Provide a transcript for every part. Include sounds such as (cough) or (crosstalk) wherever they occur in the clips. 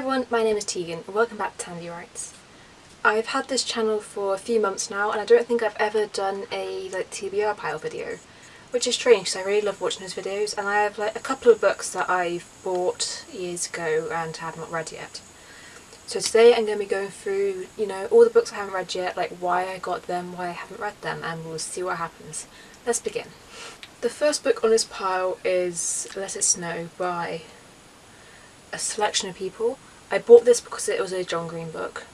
everyone, my name is Tegan and welcome back to Tandy Writes. I've had this channel for a few months now and I don't think I've ever done a like TBR pile video, which is strange because I really love watching those videos and I have like a couple of books that I've bought years ago and have not read yet. So today I'm going to be going through, you know, all the books I haven't read yet, like why I got them, why I haven't read them, and we'll see what happens. Let's begin. The first book on this pile is Let It Snow by a selection of people. I bought this because it was a John Green book.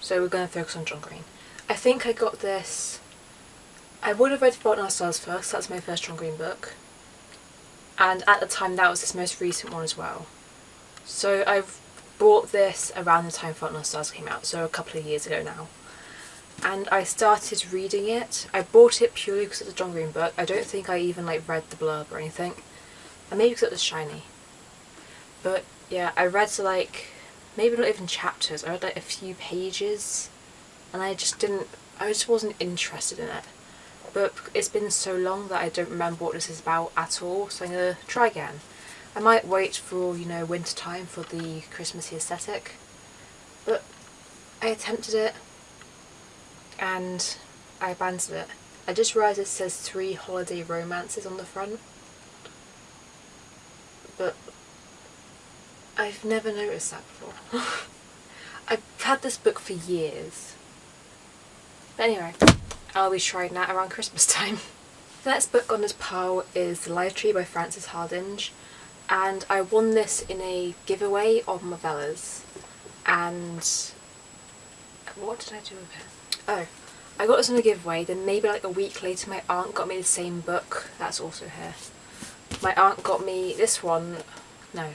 So we're going to focus on John Green. I think I got this... I would have read Fault in Our Stars first, that's my first John Green book. And at the time that was his most recent one as well. So I've bought this around the time Fault in Our Stars came out, so a couple of years ago now and I started reading it. I bought it purely because it's a John Green book. I don't think I even like read the blurb or anything. And maybe because it was shiny. But yeah, I read like, maybe not even chapters, I read like a few pages and I just didn't, I just wasn't interested in it. But it's been so long that I don't remember what this is about at all, so I'm going to try again. I might wait for, you know, winter time for the Christmassy aesthetic. But I attempted it, and I abandoned it. I just realised it says three holiday romances on the front. But I've never noticed that before. (laughs) I've had this book for years. But anyway, I'll be trying that around Christmas (laughs) time. The next book on this pile is The Lie Tree by Frances Hardinge and I won this in a giveaway of Movellas and what did I do with it? Oh, I got this in a giveaway, then maybe like a week later my aunt got me the same book, that's also here. My aunt got me this one, no,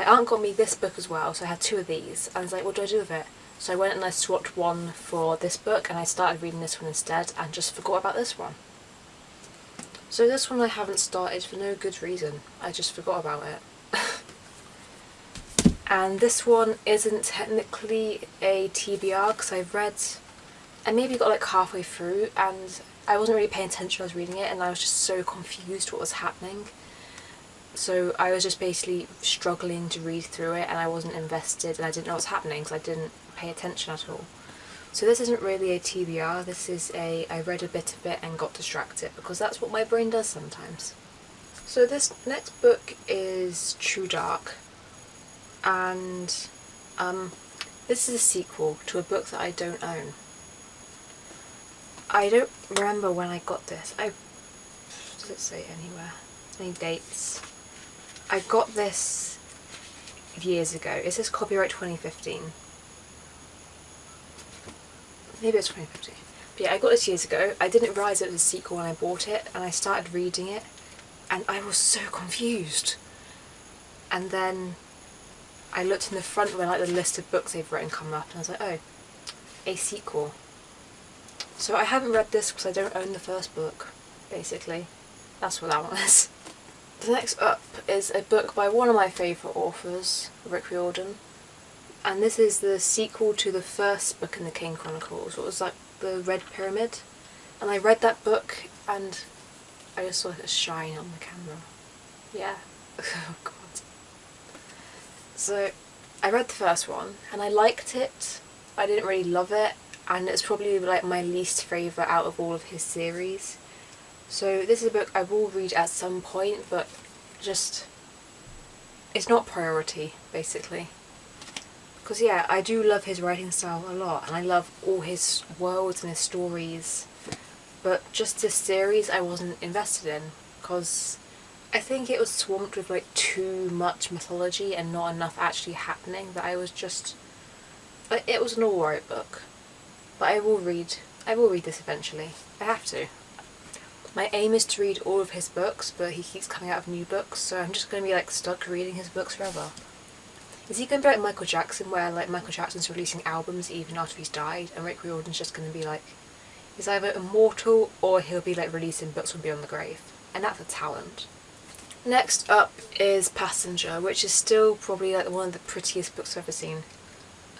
my aunt got me this book as well, so I had two of these, and I was like, what do I do with it? So I went and I swapped one for this book, and I started reading this one instead, and just forgot about this one. So this one I haven't started for no good reason, I just forgot about it. (laughs) and this one isn't technically a TBR, because I've read I maybe got like halfway through and I wasn't really paying attention I was reading it and I was just so confused what was happening. So I was just basically struggling to read through it and I wasn't invested and I didn't know what's happening because I didn't pay attention at all. So this isn't really a TBR, this is a I read a bit of it and got distracted because that's what my brain does sometimes. So this next book is True Dark and um, this is a sequel to a book that I don't own. I don't remember when I got this. I does it say anywhere? Any dates? I got this years ago. It says copyright 2015. Maybe it's 2015. But yeah, I got this years ago. I didn't realise it was a sequel when I bought it and I started reading it and I was so confused. And then I looked in the front when like the list of books they've written come up and I was like, oh, a sequel. So I haven't read this because I don't own the first book, basically. That's what that (laughs) one is. The next up is a book by one of my favourite authors, Rick Riordan. And this is the sequel to the first book in the Kane Chronicles, what was like the Red Pyramid. And I read that book and I just saw it shine on the camera. Yeah. (laughs) oh god. So I read the first one and I liked it. I didn't really love it and it's probably like my least favourite out of all of his series. So this is a book I will read at some point but just it's not priority basically. Because yeah, I do love his writing style a lot and I love all his worlds and his stories but just this series I wasn't invested in because I think it was swamped with like too much mythology and not enough actually happening that I was just... It was an alright book. But I will read, I will read this eventually. I have to. My aim is to read all of his books, but he keeps coming out of new books, so I'm just going to be like stuck reading his books forever. Is he going to be like Michael Jackson, where like Michael Jackson's releasing albums even after he's died, and Rick Riordan's just going to be like, he's either immortal or he'll be like releasing books from beyond the grave, and that's a talent. Next up is Passenger, which is still probably like one of the prettiest books I've ever seen.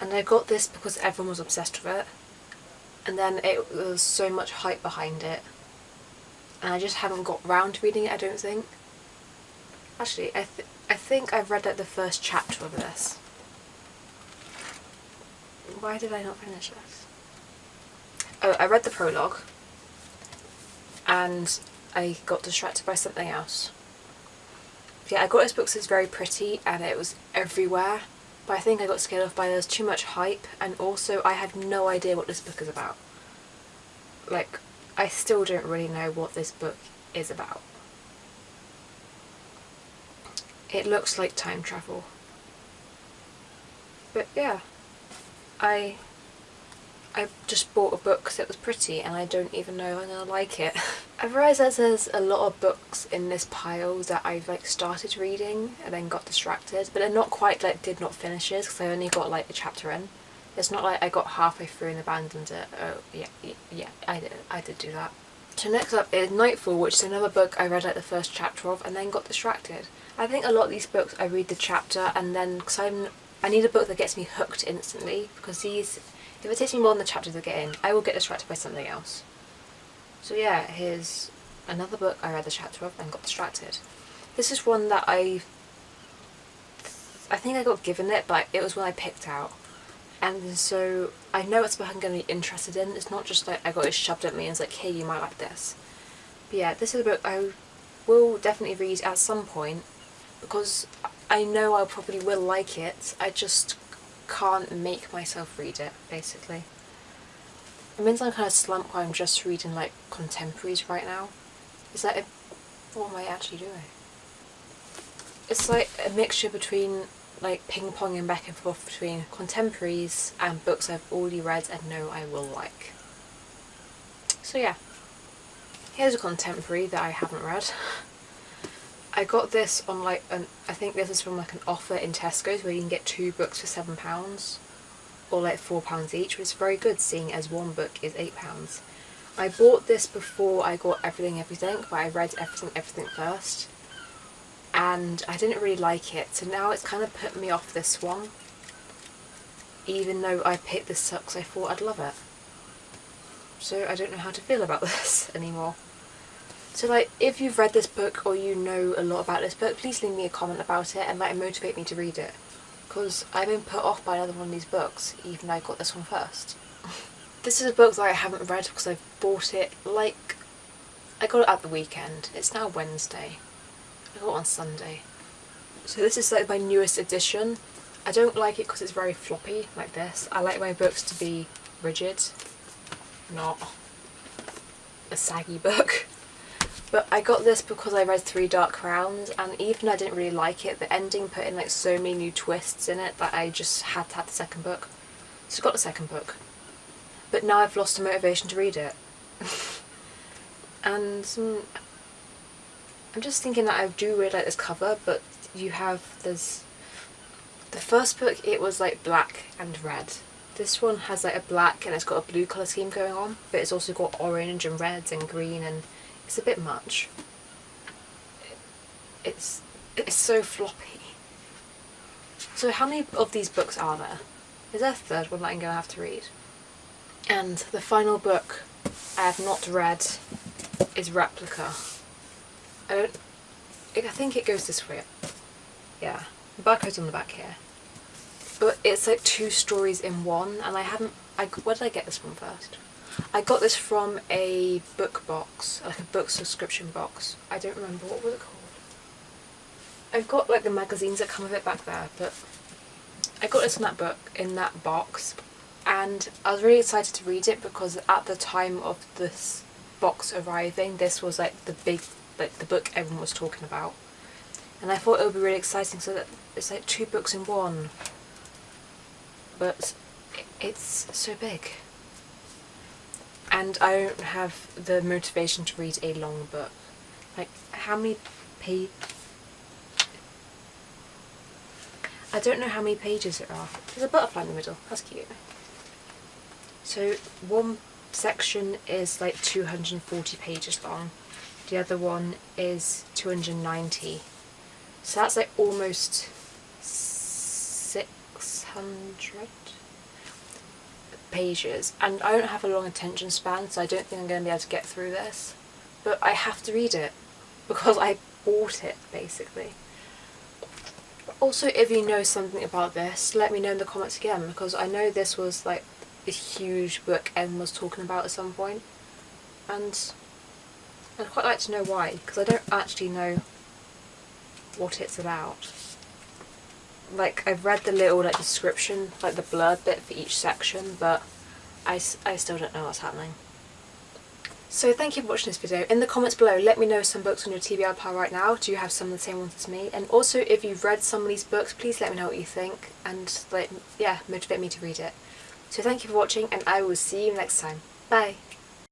And I got this because everyone was obsessed with it and then it was so much hype behind it and I just haven't got round to reading it I don't think. Actually I, th I think I've read like the first chapter of this. why did I not finish this? Oh, I read the prologue and I got distracted by something else. Yeah, I got this book because it's very pretty and it was everywhere but I think I got scared off by there's too much hype and also I had no idea what this book is about. Like, I still don't really know what this book is about. It looks like time travel. But yeah, I I just bought a book because it was pretty and I don't even know if I'm going to like it. (laughs) I've realised that there's a lot of books in this pile that I've like started reading and then got distracted but they're not quite like did not finishes because I only got like a chapter in. It's not like I got halfway through and abandoned it. Oh yeah, yeah, I did, I did do that. So next up is Nightfall which is another book I read like the first chapter of and then got distracted. I think a lot of these books I read the chapter and then because I'm I need a book that gets me hooked instantly because these if it takes me more than the chapter to get in, I will get distracted by something else. So yeah, here's another book I read the chapter of and got distracted. This is one that I... I think I got given it, but it was one I picked out. And so I know it's book I'm going to be interested in. It's not just like I got it shoved at me and it's like, hey, you might like this. But yeah, this is a book I will definitely read at some point because I know I probably will like it. I just can't make myself read it, basically. It means I'm kind of slump where I'm just reading like contemporaries right now. It's like, a, what am I actually doing? It's like a mixture between like ping-ponging back and forth between contemporaries and books I've already read and know I will like. So yeah, here's a contemporary that I haven't read. I got this on like an I think this is from like an offer in Tesco's where you can get two books for seven pounds or like four pounds each which is very good seeing as one book is eight pounds. I bought this before I got Everything Everything but I read Everything Everything first and I didn't really like it so now it's kind of put me off this one even though I picked this up because I thought I'd love it. So I don't know how to feel about (laughs) this anymore. So like, if you've read this book or you know a lot about this book, please leave me a comment about it and like motivate me to read it. Because I've been put off by another one of these books, even though I got this one first. (laughs) this is a book that I haven't read because I've bought it like... I got it at the weekend. It's now Wednesday. I got on Sunday. So this is like my newest edition. I don't like it because it's very floppy, like this. I like my books to be rigid, not a saggy book. But I got this because I read Three Dark Crowns and even I didn't really like it, the ending put in like so many new twists in it that I just had to have the second book. So I got the second book. But now I've lost the motivation to read it. (laughs) and um, I'm just thinking that I do really like this cover, but you have this... The first book, it was like black and red. This one has like a black and it's got a blue colour scheme going on, but it's also got orange and reds and green and it's a bit much. It's, it's so floppy. So how many of these books are there? Is there a third one that I'm going to have to read? And the final book I have not read is Replica. I don't... I think it goes this way. Yeah. The barcode's on the back here. But it's like two stories in one and I haven't... I, where did I get this one first? I got this from a book box, like a book subscription box. I don't remember, what was it called? I've got like the magazines that come with it back there, but I got this in that book, in that box, and I was really excited to read it because at the time of this box arriving, this was like the big, like the book everyone was talking about. And I thought it would be really exciting so that it's like two books in one. But it's so big and I don't have the motivation to read a long book. Like, how many pages... I don't know how many pages there are. There's a butterfly in the middle, that's cute. So one section is like 240 pages long, the other one is 290. So that's like almost 600? pages and I don't have a long attention span so I don't think I'm going to be able to get through this but I have to read it (laughs) because I bought it basically. Also, if you know something about this, let me know in the comments again because I know this was like a huge book Em was talking about at some point, and I'd quite like to know why because I don't actually know what it's about. Like I've read the little like description, like the blurb bit for each section, but I, I still don't know what's happening. So thank you for watching this video. In the comments below, let me know some books on your TBR pile right now. Do you have some of the same ones as me? And also, if you've read some of these books, please let me know what you think and, like, yeah, motivate me to read it. So thank you for watching, and I will see you next time. Bye!